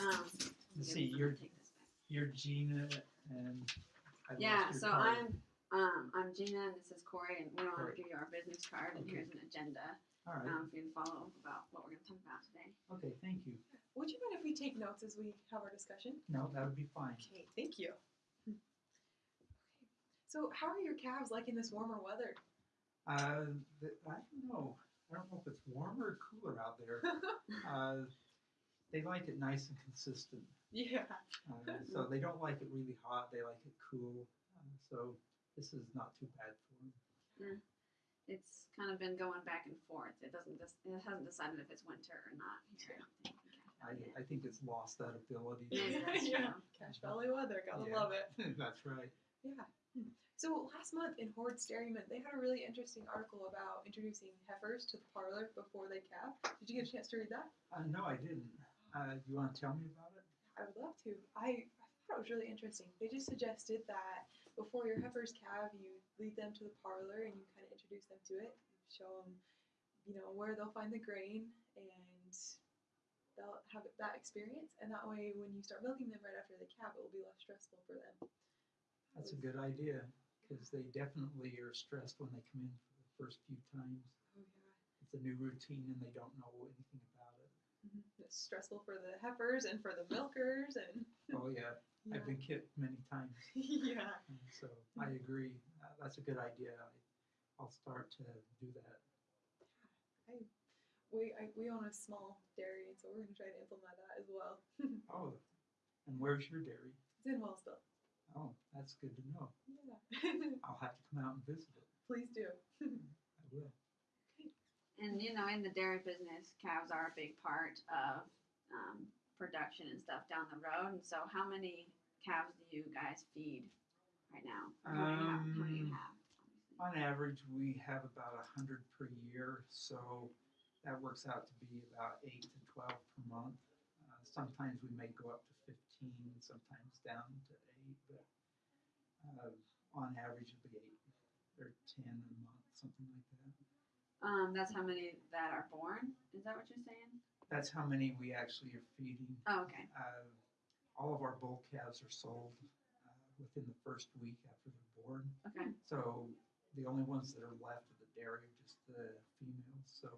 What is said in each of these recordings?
Um, Let's see, someone you're, take this back. you're Gina and I Yeah, lost your so card. I'm um I'm Gina and this is Corey and we want to Corey. give you our business card and Okay. here's an agenda All right, um for you to follow up about what we're gonna talk about today. okay, thank you. Would you mind if we take notes as we have our discussion? No, that would be fine. Okay, thank you. Okay. So, how are your calves liking this warmer weather? Uh, the, I don't know. I don't know if it's warmer or cooler out there. Uh, they like it nice and consistent. yeah. Uh, so they don't like it really hot. They like it cool. Uh, so this is not too bad for them. It's kind of been going back and forth. It doesn't just it hasn't decided if it's winter or not here. I think I, I think it's lost that ability. yet. Maybe Yeah. Cash Cache Valley weather, gotta Yeah. love it. That's right. Yeah. So last month in Hoard's Dairyman, they had a really interesting article about introducing heifers to the parlor before they calve. Did you get a chance to read that? Uh, no, I didn't. Uh, you want to tell me about it? I would love to. I, I thought it was really interesting. They just suggested that before your heifers calve, you lead them to the parlor and you kind of introduce them to it. You show them, you know, where they'll find the grain and they'll have that experience. And that way, when you start milking them right after they calve, it will be less stressful for them. That That's a good idea because they definitely are stressed when they come in for the first few times. Oh yeah. It's a new routine and they don't know anything about it. It's stressful for the heifers and for the milkers and Oh yeah, yeah. I've been kicked many times. yeah. And so I agree. Uh, that's a good idea. I, I'll start to do that. We I, we own a small dairy, and so we're gonna try to implement that as well. Oh, and where's your dairy? it's in Wellsville. Oh, that's good to know. Yeah. I'll have to come out and visit it. Please do. I will. And you know, in the dairy business, calves are a big part of um, production and stuff down the road. And so, how many calves do you guys feed right now? How many, have, how many you Um, have? On average, we have about a hundred per year, so that works out to be about eight to twelve per month. Uh, sometimes we may go up to fifteen, sometimes down to eight, but uh, on average it'll be eight or ten a month, something like that. Um, that's how many that are born. Is that what you're saying? That's how many we actually are feeding. Oh, okay. Uh, all of our bull calves are sold uh, within the first week after they're born. Okay. So the only ones that are left of the dairy are just the females. So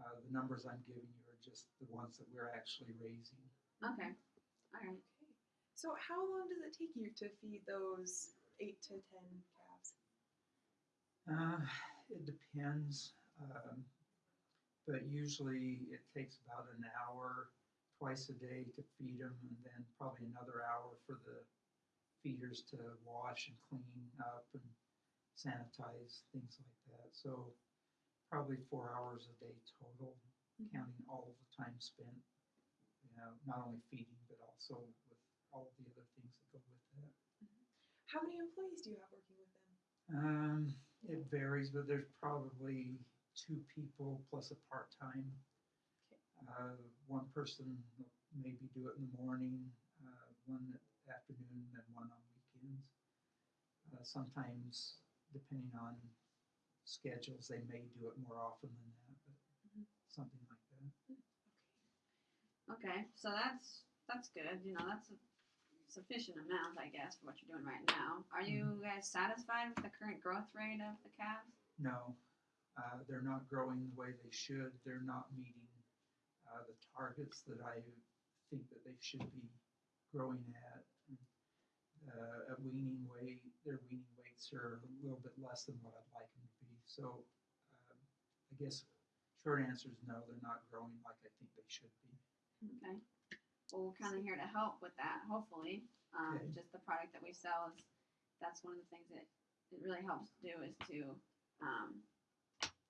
uh, the numbers I'm giving you are just the ones that we're actually raising. Okay. All right. So how long does it take you to feed those eight to ten calves? Uh, it depends, um, but usually it takes about an hour twice a day to feed them, and then probably another hour for the feeders to wash and clean up and sanitize things like that. So probably four hours a day total, Mhm. counting all the time spent. You know, not only feeding but also with all the other things that go with that. How many employees do you have working with them? Um, it varies, but there's probably two people plus a part-time. Okay. Uh, one person will maybe do it in the morning, uh, one afternoon, and one on weekends. Uh, sometimes, depending on schedules, they may do it more often than that, but Mhm. something like that. Okay. So that's that's good. You know, that's a sufficient amount, I guess, for what you're doing right now. Are you guys satisfied with the current growth rate of the calves? No, uh, they're not growing the way they should. They're not meeting uh, the targets that I think that they should be growing at. Uh, at weaning weight, their weaning weights are a little bit less than what I'd like them to be. So, um, I guess short answer is no, they're not growing like I think they should be. Okay. Well, we're kind of here to help with that, hopefully. Um. Just the product that we sell is, that's one of the things that it really helps do is to, um,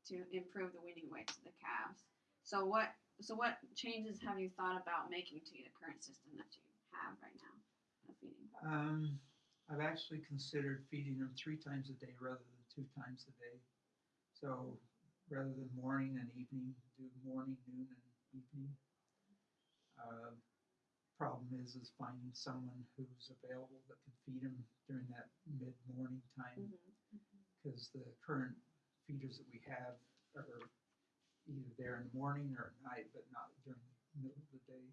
to improve the weaning weights of the calves. So what, so what changes have you thought about making to the current system that you have right now of feeding? Um, I've actually considered feeding them three times a day rather than two times a day. So rather than morning and evening, do morning, noon, and evening. Uh, problem is, is finding someone who's available that can feed them during that mid-morning time mm-hmm. because the current feeders that we have are either there in the morning or at night, but not during the middle of the day.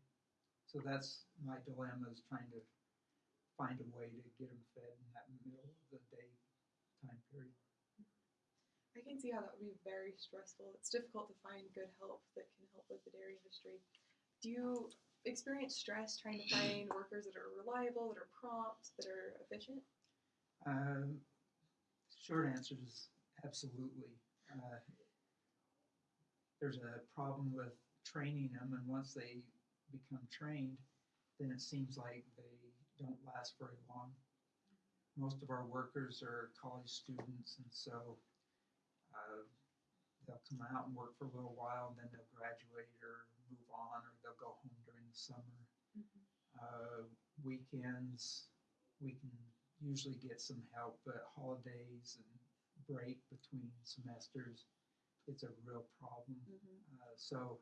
So that's my dilemma is trying to find a way to get them fed in that middle of the day time period. I can see how that would be very stressful. It's difficult to find good help that can help with the dairy industry. Do you experience stress trying to find workers that are reliable, that are prompt, that are efficient? Um, short answer is absolutely. Uh, there's a problem with training them, and once they become trained, then it seems like they don't last very long. Most of our workers are college students, and so uh, they'll come out and work for a little while, and then they'll graduate or move on, or they'll go home summer. Uh, weekends, we can usually get some help, but holidays and break between semesters, it's a real problem. Uh, so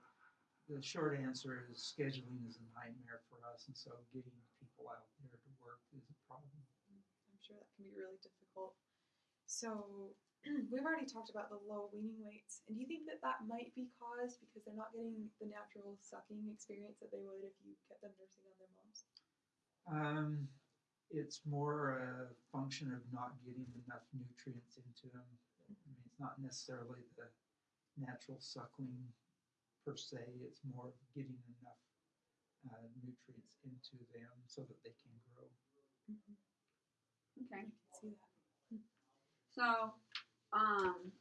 the short answer is scheduling is a nightmare for us, and so getting people out there to work is a problem. I'm sure that can be really difficult. So, we've already talked about the low weaning weights. And do you think that that might be caused because they're not getting the natural sucking experience that they would if you kept them nursing on their moms? Um, it's more a function of not getting enough nutrients into them. I mean, it's not necessarily the natural suckling per se. It's more of getting enough uh, nutrients into them so that they can grow. Okay. I can see that. So, um,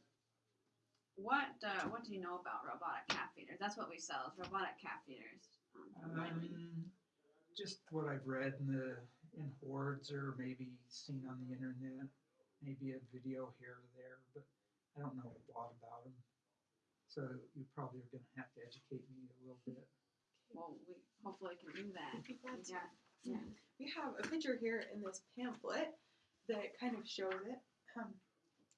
what uh, what do you know about robotic calf feeders? That's what we sell is robotic calf feeders. Um. Um, just what I've read in the in Hoard's or maybe seen on the internet, maybe a video here or there, but I don't know a lot about them. So you probably are going to have to educate me a little bit. well, we hopefully can do that. I'd be glad We yeah. We have a picture here in this pamphlet that kind of shows it. Um,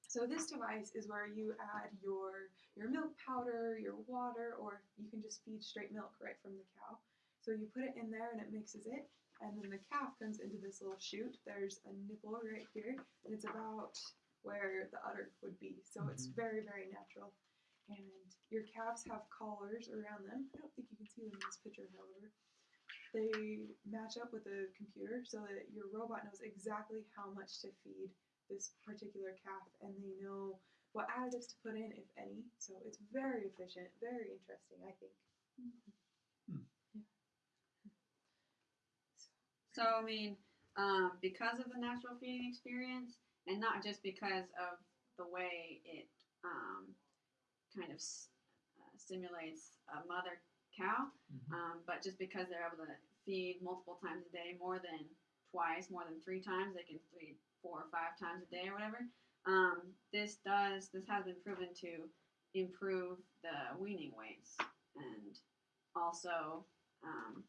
so this device is where you add your your milk powder, your water, or you can just feed straight milk right from the cow. So you put it in there and it mixes it, and then the calf comes into this little chute. There's a nipple right here, and it's about where the udder would be. So it's Mhm. very very natural. And your calves have collars around them. I don't think you can see them in this picture, however they match up with the computer so that your robot knows exactly how much to feed this particular calf and they know what additives to put in if any. So it's very efficient very interesting i think. So I mean, um, because of the natural feeding experience, and not just because of the way it um, kind of s- uh, stimulates a mother cow, Mhm. um, but just because they're able to feed multiple times a day, more than twice, more than three times, they can feed four or five times a day or whatever. Um, this does this has been proven to improve the weaning weights and also um,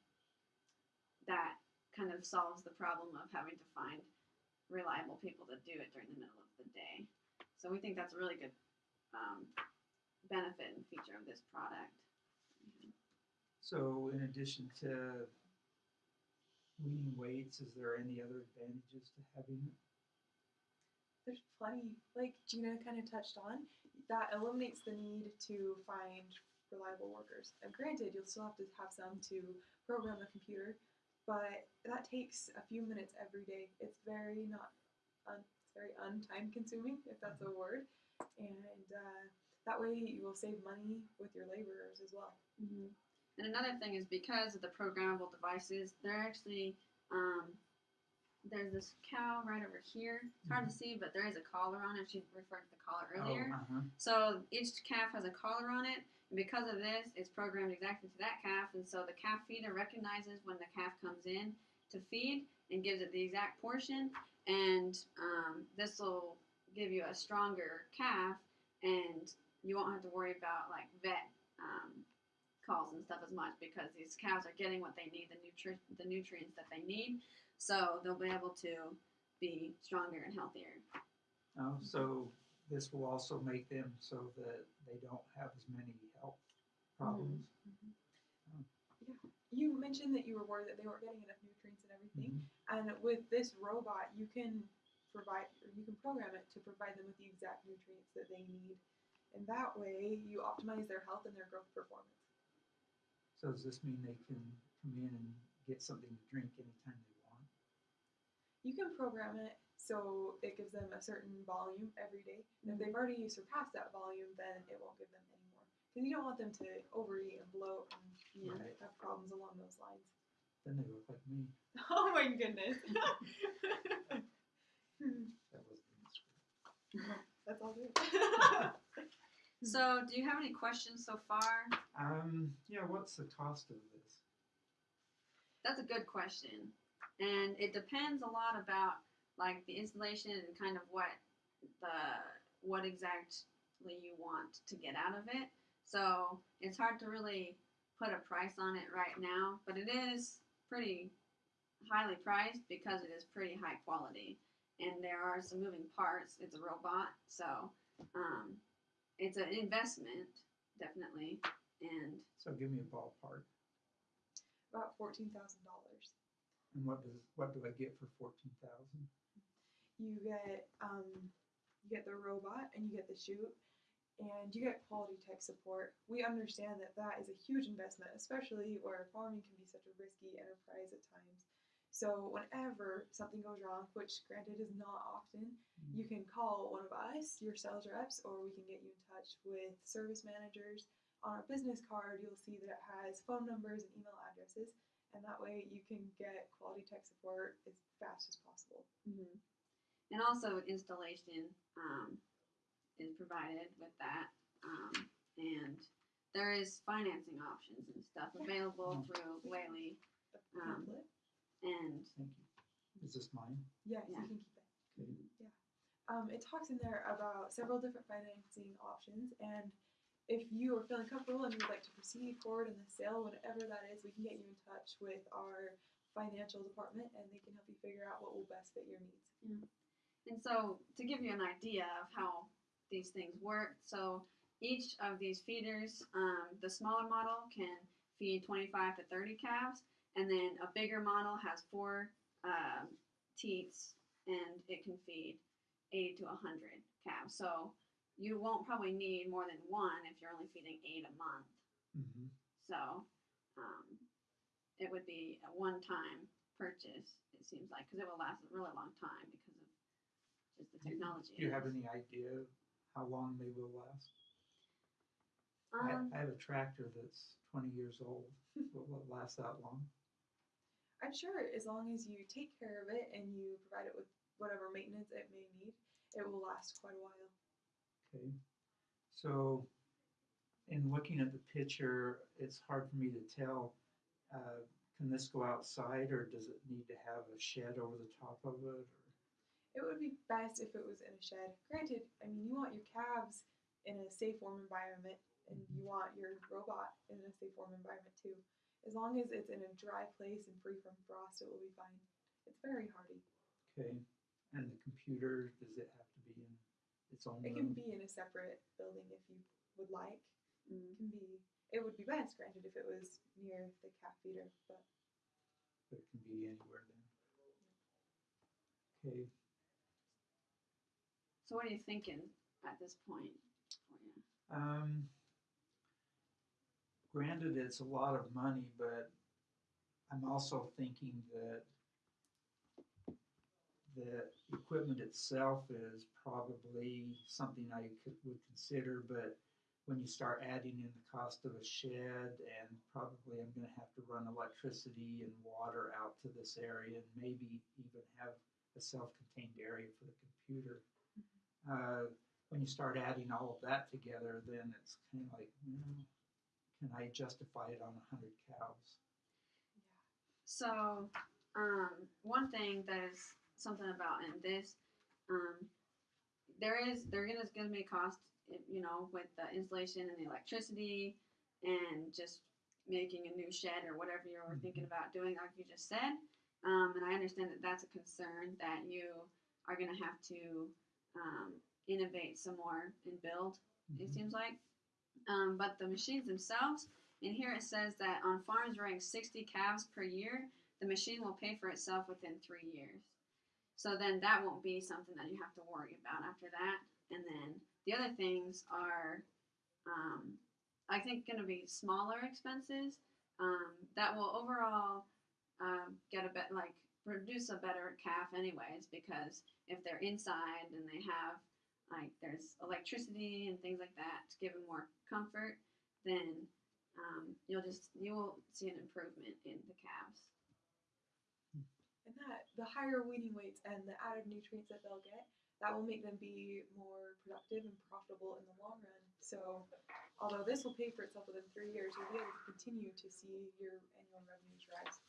that kind of solves the problem of having to find reliable people to do it during the middle of the day. So we think that's a really good um, benefit and feature of this product. So, in addition to weaning weights, is there any other advantages to having it? There's plenty like gina kind of touched on that eliminates the need to find reliable workers. And granted you'll still have to have some to program the computer but that takes a few minutes every day. It's very not un, it's very untime consuming if that's a word and uh, that way you will save money with your laborers as well. Hmm And another thing is because of the programmable devices, they're actually um, there's this cow right over here. It's hard to see, but there is a collar on it. She referred to the collar earlier. Oh, uh-huh. So each calf has a collar on it, and because of this, it's programmed exactly to that calf. And so the calf feeder recognizes when the calf comes in to feed and gives it the exact portion. And um, this will give you a stronger calf, and you won't have to worry about like vet um, calls and stuff as much because these cows are getting what they need, the nutri- the nutrients that they need. So they'll be able to be stronger and healthier. Oh, so this will also make them so that they don't have as many health problems. Yeah, you mentioned that you were worried that they weren't getting enough nutrients and everything Mhm. And with this robot, you can provide, or you can program it to provide them with the exact nutrients that they need. And that way, you optimize their health and their growth performance. So does this mean they can come in and get something to drink anytime they want? You can program it so it gives them a certain volume every day. And if they've already surpassed that volume, then it won't give them any more. Because you don't want them to overeat and bloat and Yeah. Right. have problems along those lines. Then they look like me. Oh my goodness. That wasn't in the script. That's all good. So, do you have any questions so far? Um, yeah, what's the cost of this? That's a good question, and it depends a lot about like the installation and kind of what the what exactly you want to get out of it. So it's hard to really put a price on it right now, but it is pretty highly priced because it is pretty high quality, and there are some moving parts. It's a robot, so um, it's an investment definitely, and So give me a ballpark. About fourteen thousand dollars. And what does what do I get for fourteen thousand? You get um, you get the robot and you get the chute, and you get quality tech support. We understand that that is a huge investment, especially where farming can be such a risky enterprise at times. So whenever something goes wrong, which granted is not often, you can call one of us, your sales reps, or we can get you in touch with service managers. On our business card, you'll see that it has phone numbers and email addresses, and that way you can get quality tech support as fast as possible. hmm And also installation um, is provided with that, um, and there is financing options and stuff available Oh. through Whaley. A Um. And Thank you. Is this mine? Yes, yeah. you can keep it. Okay. Um, it talks in there about several different financing options, and if you are feeling comfortable and you'd like to proceed forward in the sale, whatever that is, we can get you in touch with our financial department, and they can help you figure out what will best fit your needs. And so, to give you an idea of how these things work, so each of these feeders, um, the smaller model can feed 25 to 30 calves, and then a bigger model has four um, teats and it can feed 80 to 100 calves. So, you won't probably need more than one if you're only feeding eight a month. Mm-hmm. So, um, it would be a one-time purchase. It seems like because it will last a really long time because of just the technology. Do you have any idea how long they will last? Um, I, I have a tractor that's twenty years old. Will it last that long? I'm sure as long as you take care of it and you provide it with whatever maintenance it may need, it will last quite a while. Okay. So, in looking at the picture, it's hard for me to tell. Uh, can this go outside, or does it need to have a shed over the top of it? Or It would be best if it was in a shed. Granted, I mean, you want your calves in a safe, warm environment, and you want your robot in a safe, warm environment too. As long as it's in a dry place and free from frost, it will be fine. It's very hardy. okay, and the computer does it have to be in its own It room? can be in a separate building if you would like. mm. It can be. It would be best, granted, if it was near the calf feeder, but But it can be anywhere then. Okay. So, what are you thinking at this point? for you? Um, granted, it's a lot of money, but I'm also thinking that the equipment itself is probably something I could, would consider, but when you start adding in the cost of a shed and probably I'm gonna have to run electricity and water out to this area and maybe even have a self-contained area for the computer. Uh, when you start adding all of that together, then it's kind of like, can I justify it on a hundred cows? yeah. So, um, one thing that is something about in this, um, there is there is going to be a cost, you know, with the installation and the electricity, and just making a new shed or whatever you were thinking about doing, like you just said. Um, and I understand that that's a concern that you are going to have to um, innovate some more and build it Mhm. seems like. Um, but the machines themselves, and here it says that on farms rearing 60 calves per year, the machine will pay for itself within three years. So then that won't be something that you have to worry about after that. And then the other things are, um, I think, going to be smaller expenses um, that will overall um, get a bet like produce a better calf anyways because if they're inside and they have like there's electricity and things like that to give them more comfort, then um, you'll just you will see an improvement in the calves. And that the higher weaning weights and the added nutrients that they'll get, that will make them be more productive and profitable in the long run. So, although this will pay for itself within three years, you'll be able to continue to see your annual revenues rise.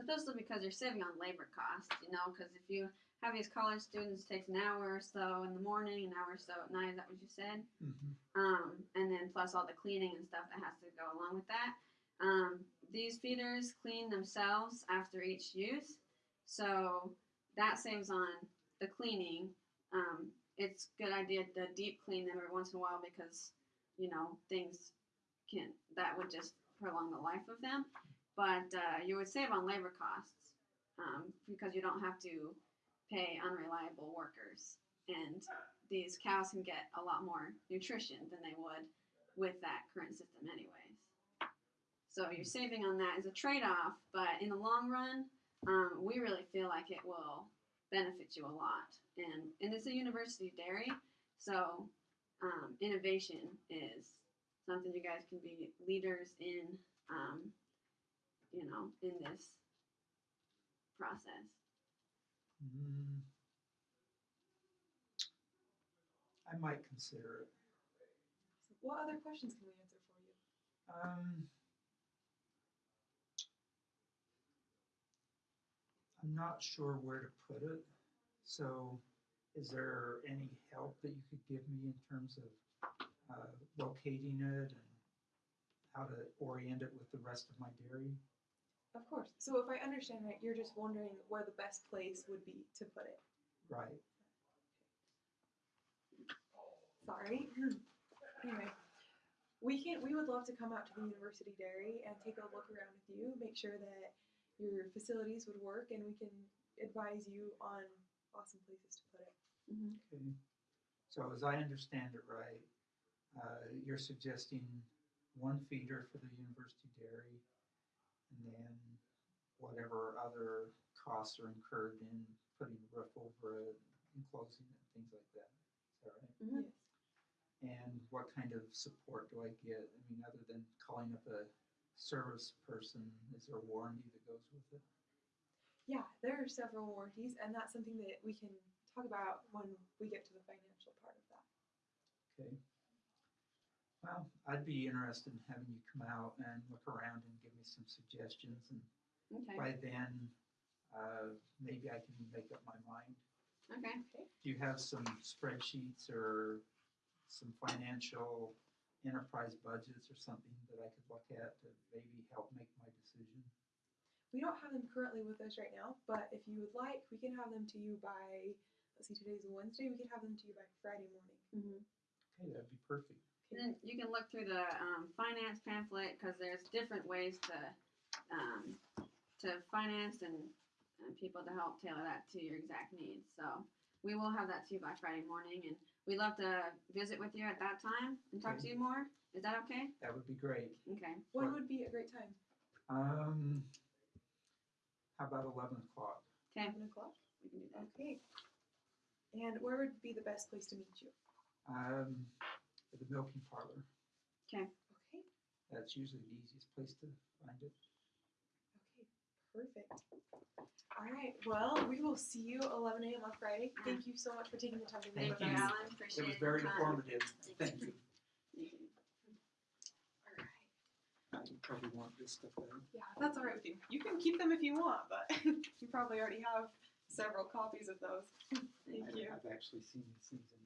But those are because you're saving on labor costs, you know, because if you have these college students, it takes an hour or so in the morning, an hour or so at night. Is that what you said? Mhm. Um, and then plus all the cleaning and stuff that has to go along with that. Um, these feeders clean themselves after each use, so that saves on the cleaning. Um, it's good idea to deep clean them every once in a while because you know things can that would just prolong the life of them. But uh, you would save on labor costs um, because you don't have to pay unreliable workers, and these cows can get a lot more nutrition than they would with that current system, anyways. So you're saving on that as a trade-off, but in the long run, um, we really feel like it will benefit you a lot. And and it's a university dairy, so um, innovation is something you guys can be leaders in. Um, you know, in this process. Mm. I might consider it. What other questions can we answer for you? Um, I'm not sure where to put it. So, is there any help that you could give me in terms of uh, locating it and how to orient it with the rest of my dairy? Of course. So, if I understand right, you're just wondering where the best place would be to put it. Right. Sorry. anyway, we can. We would love to come out to the University Dairy and take a look around with you, make sure that your facilities would work, and we can advise you on awesome places to put it. Mm-hmm. Okay. So, as I understand it right, uh, you're suggesting one feeder for the university dairy, and then whatever other costs are incurred in putting a roof over it, enclosing it, things like that. Is that right? Mhm. Yes. And what kind of support do I get? I mean, other than calling up a service person, is there a warranty that goes with it? Yeah, there are several warranties, and that's something that we can talk about when we get to the financial part of that. Okay. Well, I'd be interested in having you come out and look around and give me some suggestions, and Okay. by then, uh, maybe I can make up my mind. Okay. Do you have some spreadsheets or some financial enterprise budgets or something that I could look at to maybe help make my decision? We don't have them currently with us right now, but if you would like, we can have them to you by. Let's see, today's Wednesday. We can have them to you by Friday morning. Mm-hmm. Okay, that'd be perfect. And then you can look through the um, finance pamphlet because there's different ways to um, to finance and, and people to help tailor that to your exact needs. So we will have that to you by Friday morning, and we'd love to visit with you at that time and talk to you more. Is that okay? That would be great. Okay. When What- would be a great time? Um, how about eleven o'clock? Okay. Eleven o'clock. We can do that. Okay. And where would be the best place to meet you? Um, at the milking parlor. Okay. Okay. That's usually the easiest place to find it. Okay. Perfect. All right. Well, we will see you 11 a.m. on Friday. Uh-huh. Thank you so much for taking the time to meet Thank with Thank you, you. us. Alan. Appreciate It was very time. informative. Thank you. Thank you. All right. You probably want this stuff out. Yeah, that's all right with you. You can keep them if you want, but you probably already have several copies of those. Thank I've- you. I've actually seen these things in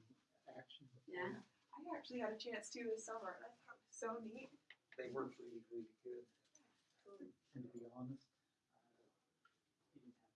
action. before. Yeah. I actually had a chance to this summer, and I thought it was so neat. They work really, really good. And to be honest,